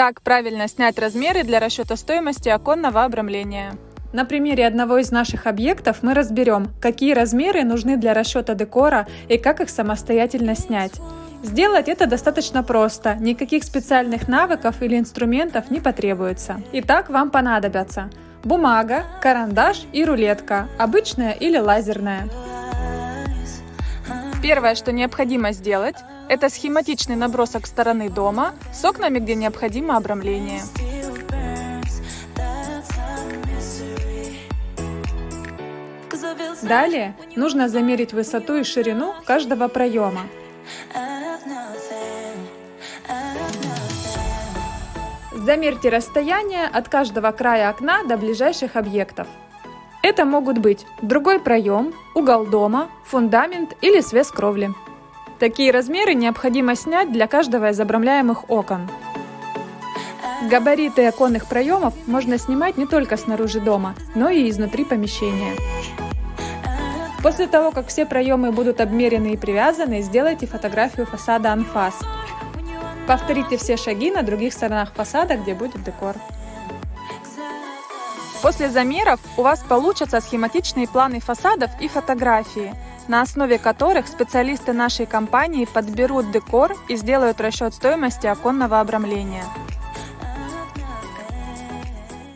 Как правильно снять размеры для расчета стоимости оконного обрамления? На примере одного из наших объектов мы разберем, какие размеры нужны для расчета декора и как их самостоятельно снять. Сделать это достаточно просто, никаких специальных навыков или инструментов не потребуется. Итак, вам понадобятся бумага, карандаш и рулетка, обычная или лазерная. Первое, что необходимо сделать, это схематичный набросок стороны дома с окнами, где необходимо обрамление. Далее нужно замерить высоту и ширину каждого проема. Замерьте расстояние от каждого края окна до ближайших объектов. Это могут быть другой проем, угол дома, фундамент или свес кровли. Такие размеры необходимо снять для каждого из обрамляемых окон. Габариты оконных проемов можно снимать не только снаружи дома, но и изнутри помещения. После того, как все проемы будут обмерены и привязаны, сделайте фотографию фасада анфас. Повторите все шаги на других сторонах фасада, где будет декор. После замеров у вас получатся схематичные планы фасадов и фотографии – на основе которых специалисты нашей компании подберут декор и сделают расчет стоимости оконного обрамления.